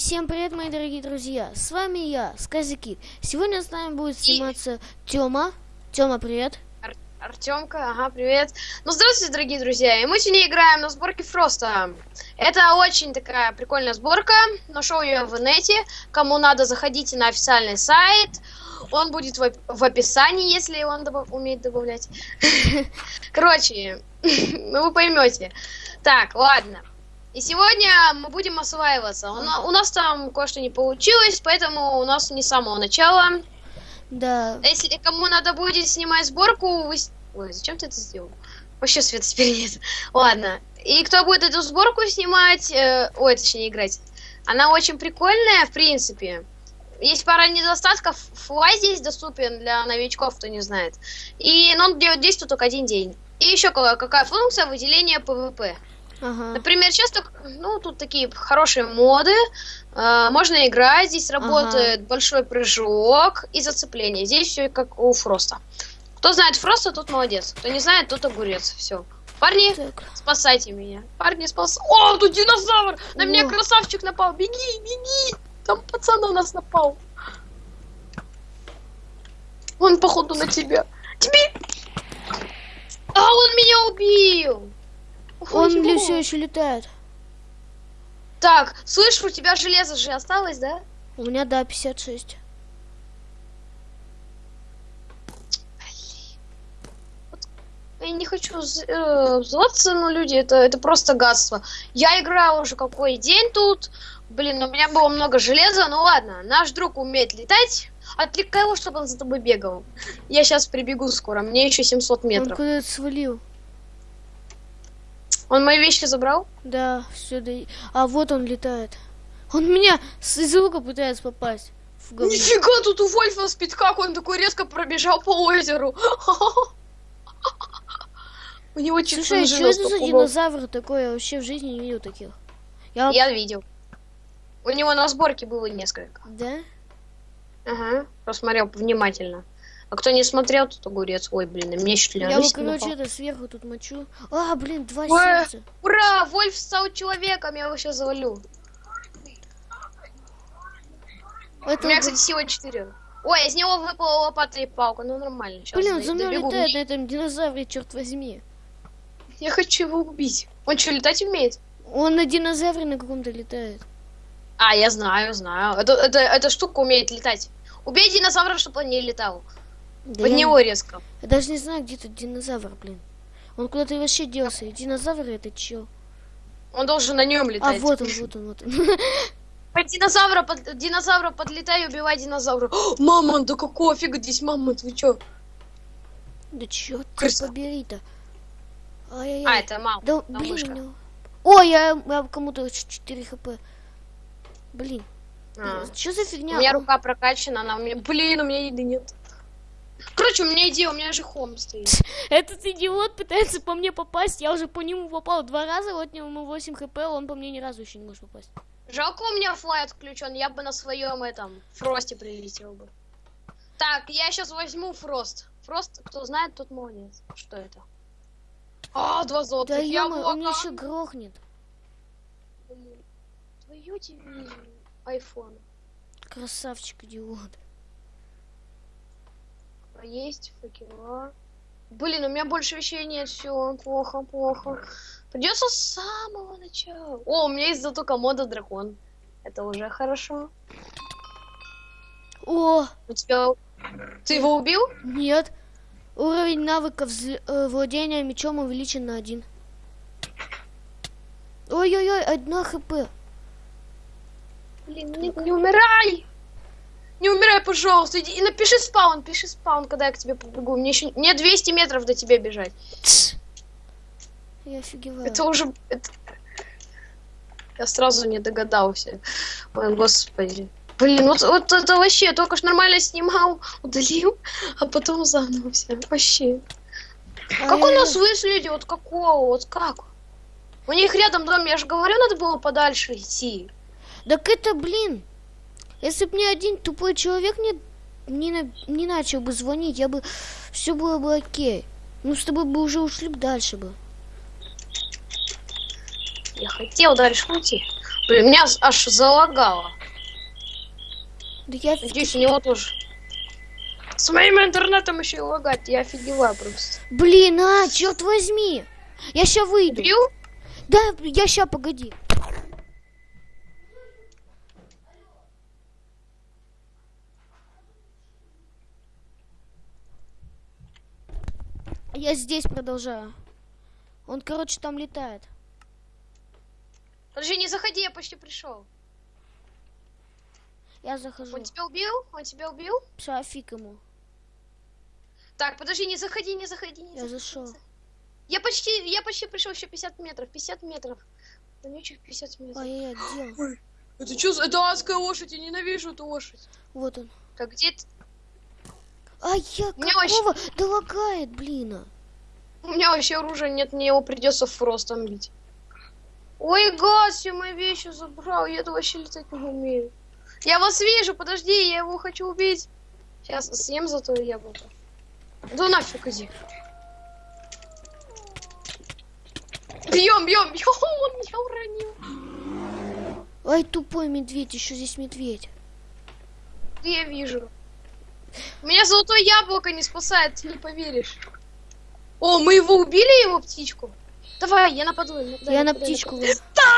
всем привет, мои дорогие друзья! С вами я, Сказикит. Сегодня с нами будет сниматься Тёма. Тёма, привет. Ар- Артемка, ага, привет. Ну, здравствуйте, дорогие друзья. И мы сегодня играем на сборке Фроста. Это очень такая прикольная сборка. Нашел ее в инете. Кому надо, заходите на официальный сайт. Он будет в, в описании, если он добав- умеет добавлять. Короче, ну вы поймете. Так, ладно. И сегодня мы будем осваиваться. У, на- у нас там кое-что не получилось, поэтому у нас не с самого начала. Да. Если кому надо будет снимать сборку, вы... Ой, зачем ты это сделал? Вообще света теперь нет. Ладно. И кто будет эту сборку снимать, э, ой, точнее играть, она очень прикольная, в принципе. Есть пара недостатков. Флай здесь доступен для новичков, кто не знает. И но он делает действует только один день. И еще какая функция выделения ПВП. Ага. Например, часто, ну, тут такие хорошие моды. э, можно играть, здесь работает большой прыжок и зацепление. Здесь все как у Фроста. Кто знает Фроста, тот молодец. Кто не знает, тот огурец. Все. Парни, Так. спасайте меня. Парни, спас. О, тут динозавр! На меня О. красавчик напал. Беги, беги! Там пацан на нас напал. Он, походу, на тебя. Тебе! А, он меня убил! Он ли все еще летает? Так, слышь, у тебя железо же осталось, да? У меня, да, 56. Я не хочу э, взываться, но люди, это, это просто гадство. Я играю уже какой день тут. Блин, у меня было много железа, ну ладно. Наш друг умеет летать. Отвлекай его, чтобы он за тобой бегал. Я сейчас прибегу скоро, мне еще 700 Он метров. куда-то свалил. Он мои вещи забрал? Да, все, да. А вот он летает. Он меня с из лука пытается попасть. В говно. Нифига, тут у Вольфа спит как он такой резко пробежал по озеру. У него чуть Слушай, что это за динозавр такой? Я вообще в жизни не видел таких. Я... Я видел. У него на сборке было несколько. Да? Ага, посмотрел внимательно. А кто не смотрел, тот огурец. Ой, блин, меня чуть ли Я вот, короче, это сверху тут мочу. А, блин, два Ой. сердца. Ура! Вольф стал человеком, я его сейчас завалю. Это, У меня, кстати, сила 4. Ой, из него выпала лопата и палка. Ну, нормально. Сейчас блин, он за мной летает на этом динозавре, черт возьми. Я хочу его убить. Он что, летать умеет? Он на динозавре на каком-то летает. А, я знаю, знаю. Это, это, эта штука умеет летать. Убей динозавра, чтобы он не летал. Да Под я, него резко. я даже не знаю, где тут динозавр, блин. Он куда-то вообще делся. И динозавр это чё? Он должен на нем А, летать. вот он, вот он, вот он. Под динозавра, под динозавра подлетай и убивай динозавра. О, мама, да какого фига здесь мамонт, вы чё? Да чё ты Крыса. побери-то? А, это мама. Да, там блин, мышка. у него- Ой, я, я кому-то 4 хп. Блин, А. что за У фигня? меня Он- рука прокачана, она у меня... Блин, у меня еды нет. Короче, у меня идея, у меня же хом стоит. Этот идиот пытается по мне попасть. Я уже по нему попал два раза, вот ему 8 хп, он по мне ни разу еще не может попасть. Жалко, у меня флай отключен, я бы на своем этом фросте прилетел бы. Так, я сейчас возьму фрост. Фрост, кто знает, тот молодец. Что это? А, два Да золотых я он меня еще грохнет. Твою дивизию. Айфон. Красавчик идиот. А Есть факела. Блин, у меня больше вещей нет, все, плохо, плохо. Придется с самого начала. О, у меня есть зато комода дракон. Это уже хорошо. О, У тебя... Ты его убил? нет. Уровень навыков взл- э, владения мечом увеличен на один. Ой-ой-ой, одна хп. Блин, не, не умирай! Не умирай, пожалуйста. Иди и напиши спаун, пиши спаун, когда я к тебе побегу. Мне еще мне 200 метров до тебя бежать. Тс. Я офигеваю. Это уже... это- Я сразу не догадался. Ой, господи. Блин, вот, вот это вообще, я только ж нормально снимал, удалил, а потом заново все. Вообще. Как у нас выследили? Вот какого? Вот как? У них рядом дом, я же говорю, надо было подальше идти. Так это, блин, если бы мне один тупой человек не, не, на- не начал бы звонить, я бы... Все было бы окей. Мы с тобой бы уже ушли бы дальше бы. Я хотел дальше уйти. Блин, меня аж- залагало. Да я... Надеюсь, у него тоже. С моим интернетом еще и лагать, я офигеваю просто. Блин, а, черт возьми. Я ща выйду. Убил? Да, я ща, погоди. Я здесь продолжаю. Он, короче, там летает. Подожди, не заходи, я почти пришел. Я захожу. Он тебя убил? Он тебя убил? Всё, фиг ему. Так, подожди, не заходи, не заходи, не Я заходи. зашел. Я почти, я почти пришел, еще 50 метров, 50 метров. Вонючих 50 метров. Ай-яй-яй, где он? Это что, это адская лошадь, я ненавижу эту лошадь. Вот он. Так, где ты? Ай, я меня вообще- какого? Да лагает, блин. а. У меня вообще оружия нет, мне его придется фростом бить. Ой, гад, все мои вещи забрал, я это вообще летать не умею. Я вас вижу, подожди, я его хочу убить. Сейчас съем зато яблоко. Да нафиг иди. Бьем, бьем, бьем, он меня уронил. Ай, тупой медведь, еще здесь медведь. Я вижу. Меня золотое яблоко не спасает, ты не поверишь. О, мы его убили, его птичку? Давай, я нападу. да, я на птичку. Да,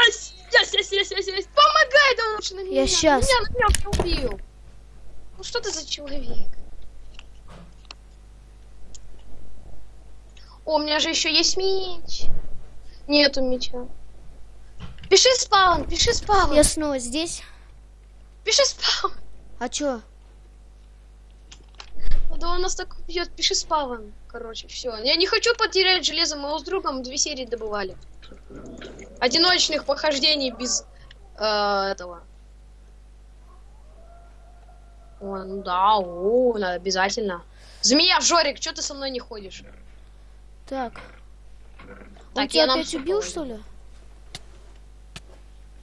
есть, есть, есть, есть, есть. Помогай, да лучше на меня. щас. Меня, на меня убил. Ну что ты за человек? О, у меня же еще есть меч. Нету меча. Пиши спаун, пиши спаун. Я снова здесь. Пиши спаун. А чё? Да он нас так убьет, пиши спаван. Короче, все. Я не хочу потерять железо, мы с другом две серии добывали. Одиночных похождений без э, этого. О, ну да, о, обязательно. Змея, Жорик, что ты со мной не ходишь? Так. Он Так, тебя я нам опять убил, что ли?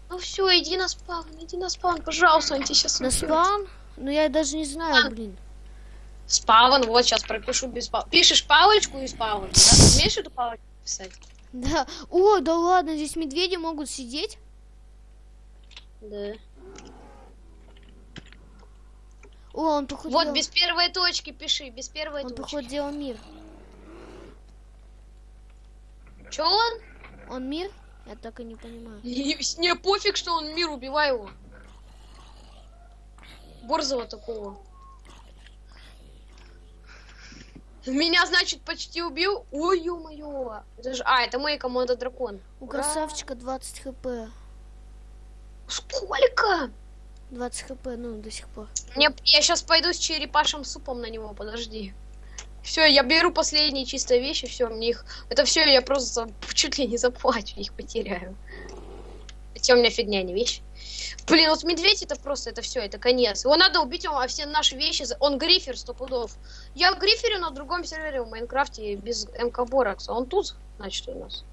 Ну все, иди на спаун, иди на спаун, пожалуйста, он тебя сейчас На спаун? Ну я даже не знаю, А. блин. Спаван, вот сейчас пропишу без спавна. Пишешь палочку и спаван, да? Умеешь эту палочку писать? Да. О, да ладно, здесь медведи могут сидеть. Да. О, он походу Вот делал- без первой точки пиши, без первой он точки. походу делал мир. Че он? Он мир? Я так и не понимаю. Не, не пофиг, что он мир, убивай его. Борзого такого. Меня, значит, почти убил. Ой, ё-моё. Это же... А, это мой команда дракон. У Ура. красавчика 20 хп. Сколько? 20 хп, ну, до сих пор. Мне, я сейчас пойду с черепашим супом на него, подожди. Все, я беру последние чистые вещи, все, мне их... Это все, я просто чуть ли не заплачу, их потеряю. Хотя у меня фигня, не вещь. Блин, вот медведь это просто, это все, это конец. Его надо убить, а все наши вещи... Он грифер, сто пудов. Я гриферю на другом сервере в Майнкрафте без МК Боракса. Он тут, значит, у нас.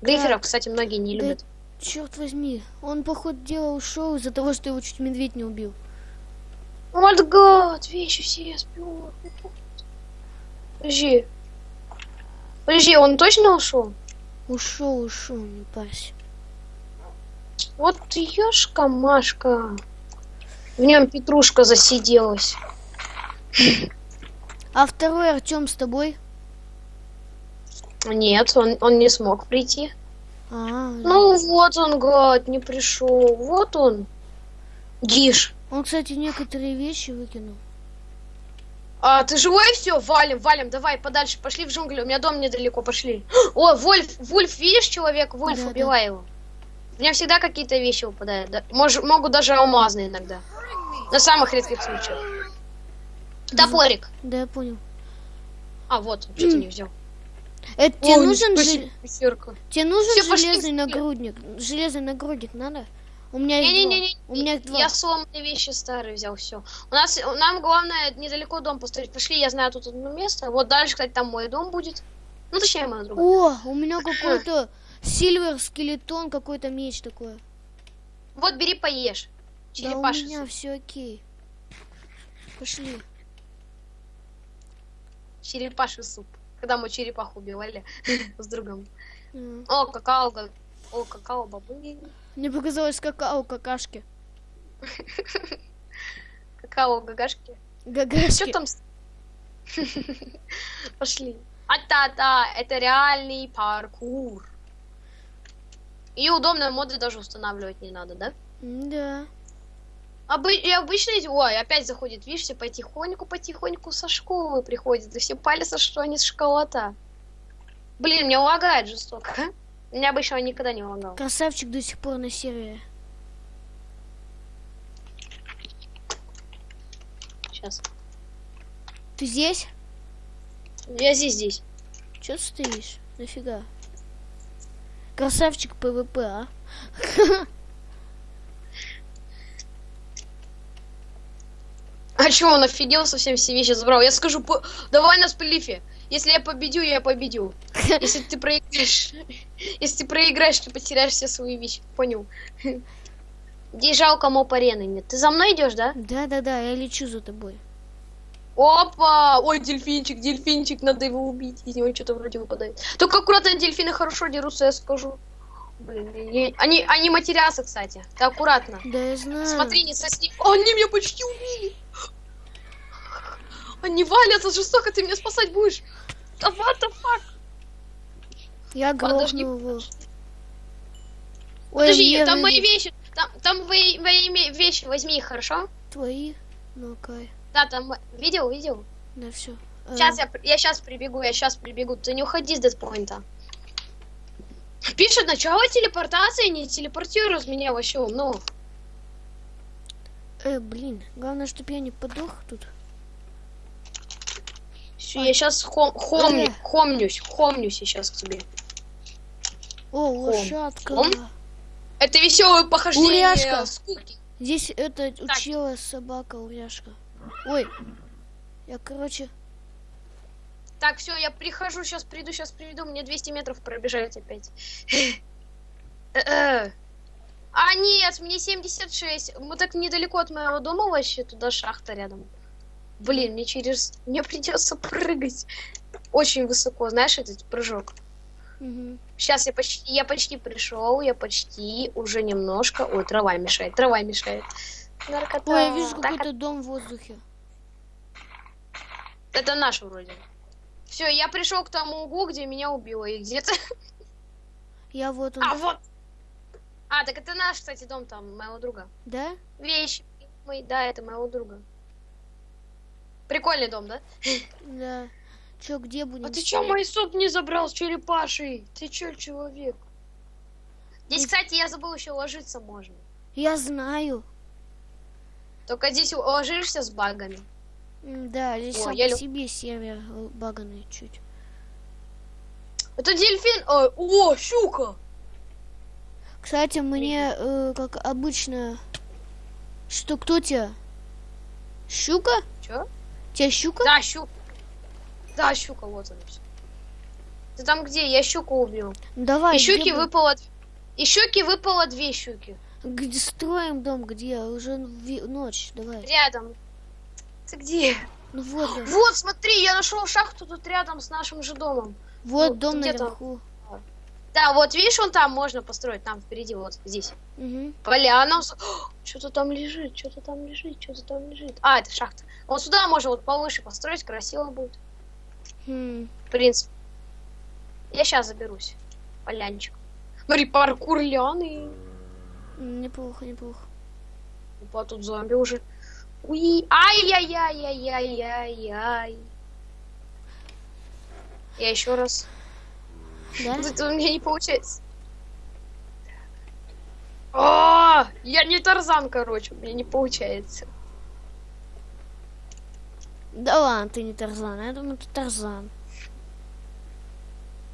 Гриферов, кстати, многие не Да любят. Черт возьми, он походу делал ушел из-за того, что его чуть медведь не убил. Гад, вещи все сбил. Подожди. Подожди, он точно ушел? Ушел, ушел, не парься. Вот ёшка Машка. В нем петрушка засиделась. А второй Артем с тобой? Нет, он, он не смог прийти. А, Ну вот он, гад, не пришел. Вот он. Гиш. он, кстати, некоторые вещи выкинул. А, ты живой все? Валим, валим, давай подальше, пошли в джунгли, у меня дом недалеко, пошли. О, Вольф, Вульф, видишь человек? Вульф, Да, да. убивай его. У меня всегда какие-то вещи выпадают. да. Мож- могут даже алмазные иногда. На самых редких случаях. Топорик. Да, я понял. А, вот, что ты не взял. Это тебе нужен, жел- тебе нужен пошли железный нагрудник? Железный нагрудник надо? У меня их два. Не-не-не, У меня два. я сломанные вещи старые взял, все. У нас, нам главное недалеко дом построить. Пошли, я знаю тут одно место. Вот дальше, кстати, там мой дом будет. Ну, точнее, моя другая. О, у меня какой-то сильвер скелетон, какой-то меч такой. Вот, бери, поешь. Да у меня все окей. Пошли. Черепаший суп. Когда мы черепаху убивали с другом. О, какао, о, какао, бабы. Мне показалось какао, какашки. Какао, гагашки. Гагашки. Что там? Пошли. А-та-та, это реальный паркур. И удобные моды даже устанавливать не надо, да? Да. Обы- и обычно, ой, опять заходит, видишь, все потихоньку, потихоньку со школы приходят, и все палятся, что они школота. Блин, меня лагает жестоко. Меня обычно никогда не лагал. Красавчик до сих пор на сервере. Сейчас. Ты здесь? Я здесь, здесь. Че стоишь? Нафига? Красавчик ПВП, а? А чё, он офигел, совсем все вещи забрал? Я скажу, по- давай нас по лифе. Если я победю, я победю. Если ты проиграешь, если ты проиграешь, ты потеряешь все свои вещи. Понял? Где жалко моп арены нет. Ты за мной идешь, да? Да-да-да, я лечу за тобой. Опа! Ой, дельфинчик, дельфинчик, надо его убить. Из него что-то вроде выпадает. Только аккуратно, дельфины хорошо дерутся, я скажу. Блин, я- они, они матерятся, кстати. Ты аккуратно. Да я знаю. Смотри, не сосни. О, Они меня почти убили. Они валятся жестоко, ты меня спасать будешь. Да what the fuck? Я Подожди. его. Ой, Подожди, там мои вроде вещи. Там, там мои, мои вещи, возьми их, хорошо? Твои? Ну, кай. Да, там... Видел, видел? Да все. Сейчас я, при- я сейчас прибегу, я сейчас прибегу. Ты не уходи с дедпоинта. Пишет начало телепортации, не телепортируй меня вообще умно. Э, блин, главное, чтобы я не подох тут. Все, я сейчас хом, хомню, Э. хомнюсь, хомнюсь сейчас к тебе. О, лошадка. Хом? Это веселое похождение Уряшка. скуки. Здесь это учила собака уряшка. Ой. Я, короче, Так, все, я прихожу, сейчас приду, сейчас приведу, мне 200 метров пробежать опять. А, нет, мне 76. Мы так недалеко от моего дома вообще, туда шахта рядом. Блин, мне через... Мне придется прыгать. Очень высоко, знаешь, этот прыжок. мгм. Сейчас я почти, я почти пришел, я почти уже немножко. Ой, трава мешает, трава мешает. Наркота. Ой, я вижу какой-то дом в воздухе. Это наш вроде. Все, я пришел к тому углу, где меня убило. И где-то. Я вот он. А, вот! А, так это наш, кстати, дом там, моего друга. Да? Вещи. Мой, да, это моего друга. Прикольный дом, да? Да. Чё, где будем? А ты чё мой суп не забрал с черепашей? Ты чё, человек? Здесь, кстати, я забыл еще ложиться можно. Я знаю. Только здесь ложишься с багами. Да, здесь О, сам я по себе сервер баганный чуть. Это дельфин. Ой, о, щука! Кстати, мне, э, как обычно... Что, кто тебя? Щука? Чё? Тебя щука? Да, щука. Да, щука, вот она. Ты там где? Я щуку убил. Давай, И щуки выпало... И щуки выпало две щуки. Где строим дом, где? Уже ви- ночь, давай. Рядом. Ты где? Ну вот, же. Вот, смотри, я нашел шахту тут рядом с нашим же домом. вот ну, дом наверху. Да, вот видишь, он там можно построить, там впереди, вот здесь. Мгм. Поляна. Что-то там лежит, что-то там лежит, что-то там лежит. А, это шахта. Вот сюда можно вот повыше построить, красиво будет. Хм. В принципе. Я сейчас заберусь. Полянчик. Смотри, паркур ляны. Неплохо, неплохо. Опа, тут зомби уже. Уи. Ай-яй-яй-яй-яй-яй. Я еще раз. Да? Это у меня не получается. А, я не Тарзан, короче, у меня не получается. Да ладно, ты не Тарзан. Я думаю, ты Тарзан.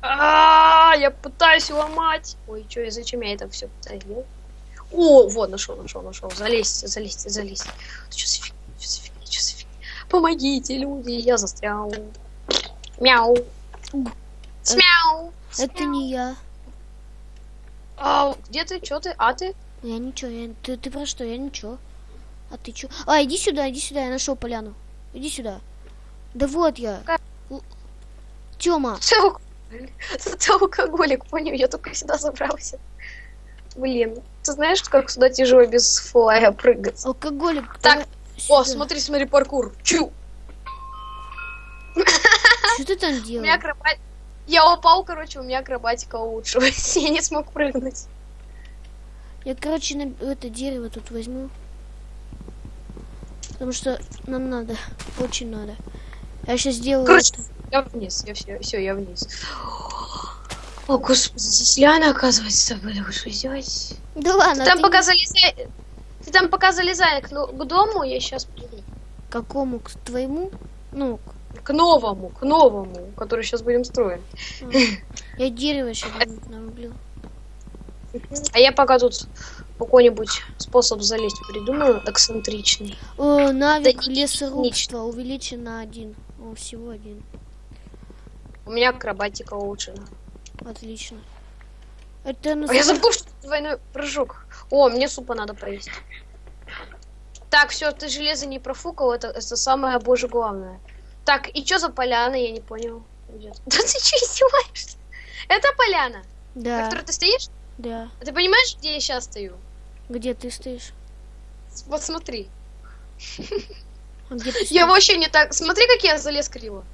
А, я пытаюсь ломать. Ой, что, и зачем я это все пытаюсь делать? О, вот, нашел, нашел, нашел. Залезьте, залезьте, залезьте. Что за фигня, что за фигня, что за фигня? Помогите, люди, я застрял. Мяу. Смяу. Это не я. А, где ты, что ты, а ты? Я ничего, я... Ты, ты про что? Я ничего. А ты чё? А, иди сюда, иди сюда, я нашел поляну. Иди сюда. Да вот я. Тёма, ты алкоголик, понял? Я только сюда забрался. Блин. Ты знаешь, как сюда тяжело без флая прыгать? Алкоголик. Так, О, смотри, смотри, паркур. Чу! Что ты там У меня делаешь? акробатика... Я упал, короче, у меня акробатика улучшилась. Я не смог прыгнуть. Я, короче, на это дерево тут возьму. Потому что нам надо. Очень надо. Я сейчас сделаю Короче, это. Я вниз, я все, все, я вниз. О, господи, здесь Ляна, оказывается, были уж здесь. Да ладно, Ты там ты пока залезай... Ты там пока залезай к, ну- к дому, я сейчас приду. к какому? К твоему? Ну, к- К новому, к новому, который сейчас будем строить. а. я дерево сейчас нарублю. А я пока тут какой-нибудь способ залезть придумаю, эксцентричный. О, навык Да лесорубства увеличен на один. О, всего один. У меня акробатика улучшена. Отлично. Это А я забыл, что двойной прыжок. О, мне супа надо поесть. Так, все, ты железо не профукал, это, это самое боже главное. Так, и что за поляна, я не понял. Да ты что, издеваешься? Это поляна, на Да, которой ты стоишь? да. А Ты понимаешь, где я сейчас стою? Где ты стоишь? Вот смотри. А где ты Я вообще не так... Смотри, как я залез криво.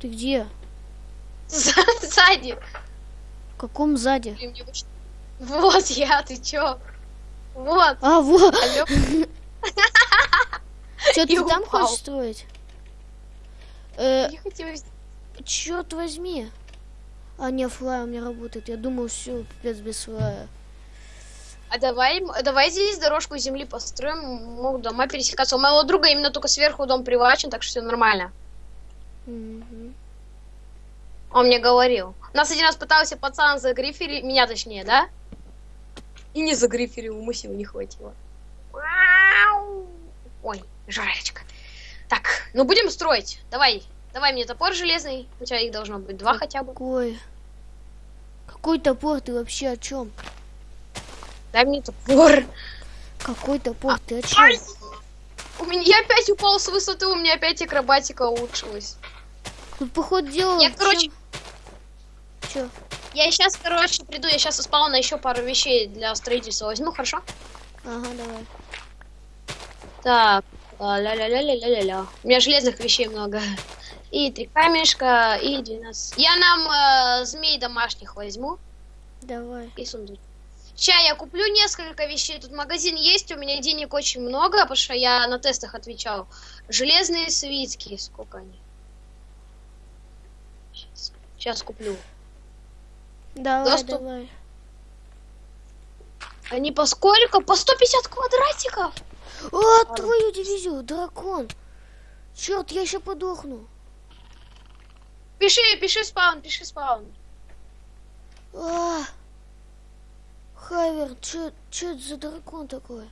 Ты где? Сзади. В каком сзади? Вот я, ты чё? Вот. А, вот. И ты там хочешь строить? Э, черт возьми. А, не, флай у меня работает. Я думал, все, пипец без флая. А давай, давай здесь дорожку земли построим, могут дома пересекаться. У моего друга именно только сверху дом привачен, так что все нормально. Мгм. Он мне говорил. Нас один раз пытался пацан загриферить, меня точнее, да? И не загриферил, сил не хватило. Ой, жарочка. Так, ну будем строить. Давай, давай мне топор железный. У тебя их должно быть два хотя бы. Какой? Какой топор ты вообще о чем? Дай мне топор. Какой топор ты о чем? Ай! У меня я опять упал с высоты, у меня опять акробатика улучшилась. Тут походу дела. Я, короче, Че? Я сейчас, короче, приду, я сейчас из спауна еще пару вещей для строительства возьму, хорошо? Ага, давай. Так, а, ля-ля-ля-ля-ля-ля. У меня железных вещей много. И три камешка, и 12. Я нам э, змей домашних возьму Давай. и сундук. Сейчас я куплю несколько вещей. Тут магазин есть, у меня денег очень много, потому что я на тестах отвечал. Железные свитки, сколько они? Сейчас куплю. Давай, Доступ. давай. Они по сколько? По 150 квадратиков? О, твою дивизию, дракон. Черт, я еще подохну. Пиши, пиши спаун, пиши спаун. А! Хайвер, че это за дракон такой?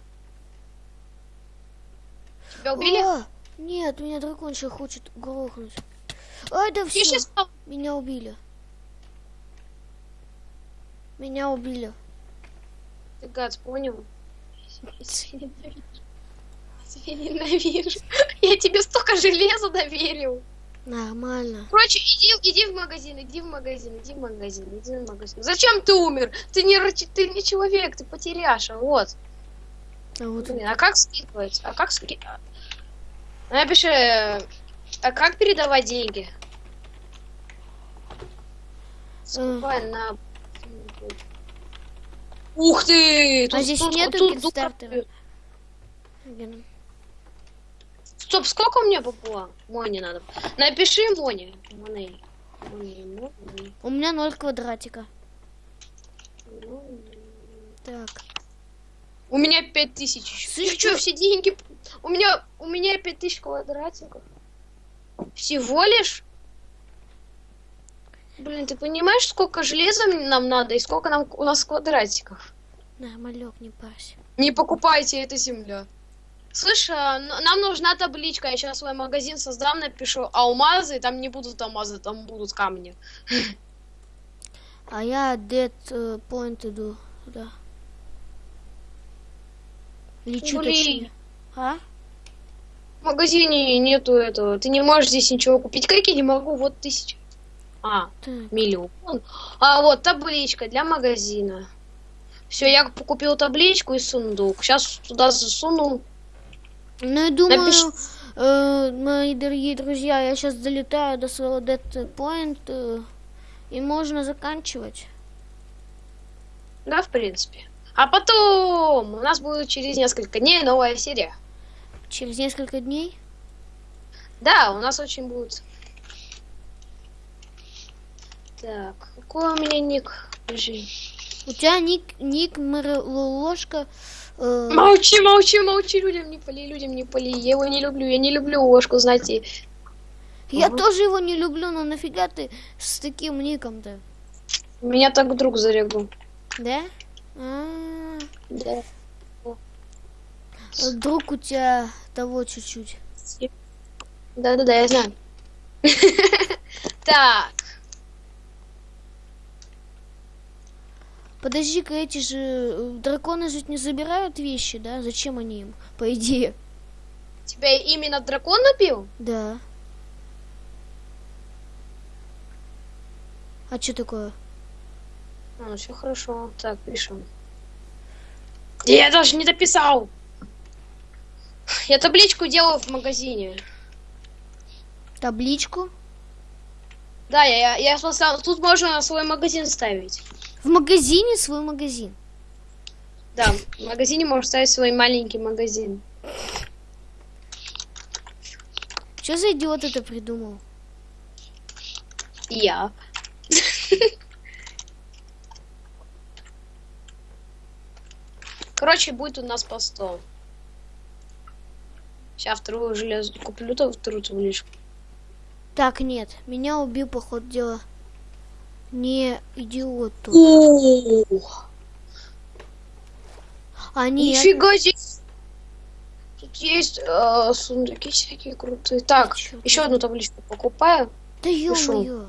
Тебя убили? А, нет, меня дракон сейчас хочет грохнуть. Ай, да все, меня убили. Меня убили. Ты гад, понял? Я тебя ненавижу. Я тебе столько железа доверил. Нормально. Короче, иди, иди в магазин, иди в магазин, иди в магазин, иди в магазин. Зачем ты умер? Ты не, ты не человек, ты потеряша, вот. А вот Блин, а как скидывать? А как скидывать? Напиши, э, а как передавать деньги? Скупай на... Ух ты! А здесь нету тут кикстартера? Стоп, сколько у меня бабла? Моне надо. Напиши. Моне. Моне, Моне, У меня ноль квадратика. Так. У меня пять тысяч. Ты что, все деньги? У меня, у меня пять тысяч квадратиков. Всего лишь? Блин, ты понимаешь, сколько железа нам надо и сколько нам у нас квадратиков? Нормалек, не парься. Не покупайте, это земля. Слышь, а, нам нужна табличка. Я сейчас свой магазин создам, напишу алмазы. Там не будут алмазы, там будут камни. А я dead э, point иду туда. Лечу Блин. точнее. А? В магазине нету этого. Ты не можешь здесь ничего купить. Как я не могу? Вот тысяча. А, Так. миллион. А вот табличка для магазина. Все, я купил табличку и сундук. Сейчас туда засуну. Ну, я думаю, Напиши. э, мои дорогие друзья, я сейчас долетаю до своего point, э, и можно заканчивать. Да, в принципе. А потом у нас будет через несколько дней новая серия. Через несколько дней. Да, у нас очень будет. Так, какой у меня ник? Подожди. У тебя ник, ник ложка. Э, Молчи, молчи, молчи, людям не поли, людям не поли. Я его не люблю, я не люблю ложку, знаете. я Ага. тоже его не люблю, но нафига ты с таким ником-то? Меня так друг зарегал. Да? А, Да. друг у тебя того чуть-чуть. Да-да-да, я знаю. Так, Подожди-ка, эти же э, драконы же не забирают вещи, да? Зачем они им? По идее. тебя именно дракон напил? Да. А что такое? А, все хорошо. Так, пишем. Я даже не дописал. Я табличку делаю в магазине. Табличку? Да, я, я, я смотрел, тут можно свой магазин ставить. В магазине свой магазин. Да, в магазине можно ставить свой маленький магазин. Что за идиот это придумал? Я. Короче, будет у нас по 100. Сейчас вторую железо куплю, то вторую табличку. Так, нет, меня убил, по ходу дела. Не идиот тут. Ух, А нет, нифига здесь. Тут есть э, сундуки всякие крутые. Так, Чё еще ты? одну табличку покупаю. да ё-моё.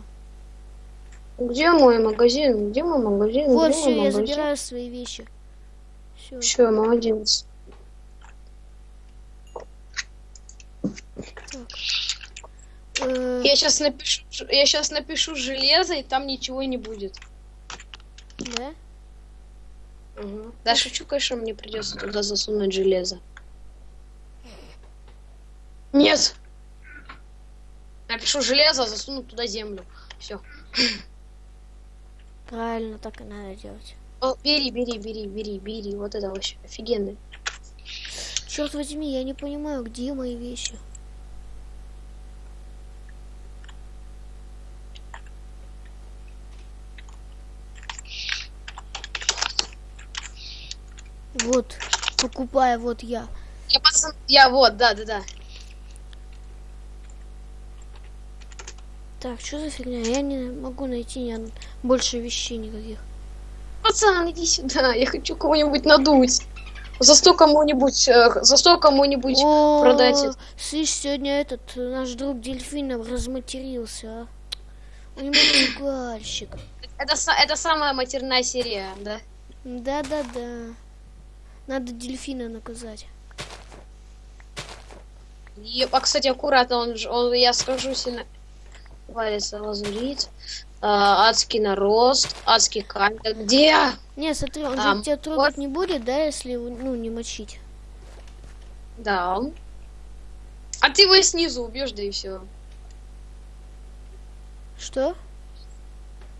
Где мой магазин? Где мой магазин? Вот, все, я магазин? забираю свои вещи. Все. Все, молодец. Э, Я сейчас напишу, я сейчас напишу железо, и там ничего не будет. да? Угу. Да, шучу, конечно, мне придется туда засунуть железо. Нет. Напишу железо, засуну туда землю. Все. Правильно, так и надо делать. бери, бери, бери, бери, бери. Вот это вообще офигенно. Черт возьми, я не понимаю, где мои вещи. Вот, покупаю, вот я. Я пацан, я вот, да, да, да. Так, что за фигня? Я не могу найти ни од- больше вещей никаких. Пацан, иди сюда, я хочу кого-нибудь надуть. За сто кому-нибудь, э, за сто кому-нибудь продать это. Слышь, сегодня этот э, наш друг дельфинов разматерился, а? У него пугальщик. Это, это самая матерная серия, да? Да-да-да. Надо дельфина наказать. И, а, кстати, аккуратно, он, он я скажу сильно... Валится лазурит, а, адский нарост, адский камень. Где? Не, смотри, он А, же тебя трогать вот. не будет, да, если ну не мочить. Да. А ты его снизу убьешь, да и все. Что?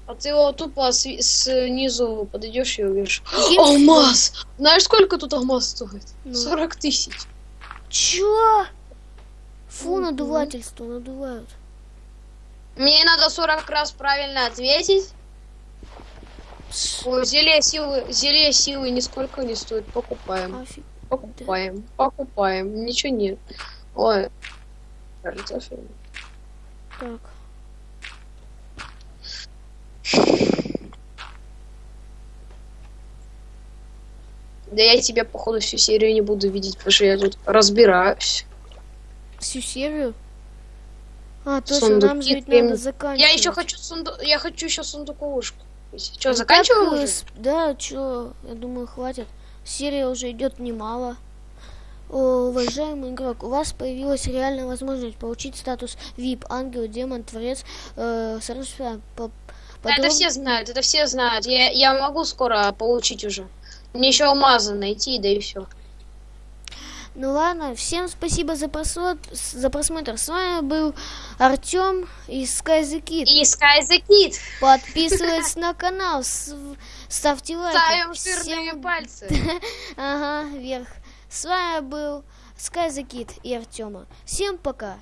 А ты его тупо сви- снизу подойдешь и убьешь. Каким Алмаз! Знаешь, сколько тут алмаз стоит? Ну. 40 тысяч. Чё? Фу, Мгм. надувательство, надувают. Мне надо 40 раз правильно ответить. Ой, зелье силы, зелье силы нисколько не стоит. Покупаем. Офиг. Покупаем. Покупаем. Ничего нет. Ой. Так. Да я тебя, походу, всю серию не буду видеть, потому что я тут разбираюсь. Всю серию? А, точно, Сундуки, нам же ведь надо заканчивать. Я еще хочу сундук. Я хочу еще сундуковушку. Что, Ну, заканчиваем так, э, уже? Да, чё, я думаю, хватит. Серия уже идет немало. О, уважаемый игрок, у вас появилась реальная возможность получить статус VIP, ангел, демон, творец, э, соответственно, по- Да, это все знают, это все знают. Я, я могу скоро получить уже. Мне еще алмазы найти, да и все. Ну ладно, всем спасибо за просмотр. За просмотр. С вами был Артем из Sky the Kid. И Sky the Kid. Подписывайтесь на канал, ставьте лайки. Ставим жирные Всем- пальцы. Ага, вверх. С вами был Sky the Kid и Артема. Всем пока.